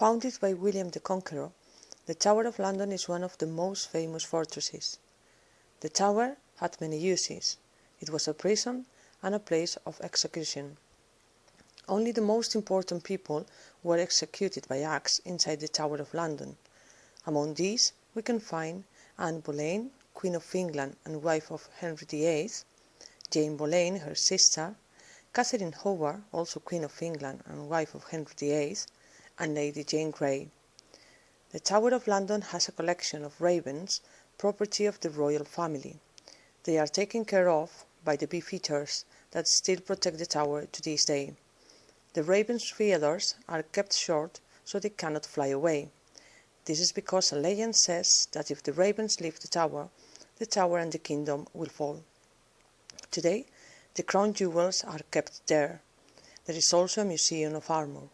Founded by William the Conqueror, the Tower of London is one of the most famous fortresses. The tower had many uses. It was a prison and a place of execution. Only the most important people were executed by axe inside the Tower of London. Among these we can find Anne Boleyn, Queen of England and wife of Henry VIII, Jane Boleyn, her sister, Catherine Howard, also Queen of England and wife of Henry VIII, and Lady Jane Grey. The Tower of London has a collection of ravens, property of the royal family. They are taken care of by the beefeaters that still protect the tower to this day. The ravens' feathers are kept short so they cannot fly away. This is because a legend says that if the ravens leave the tower, the tower and the kingdom will fall. Today, the crown jewels are kept there. There is also a museum of armor.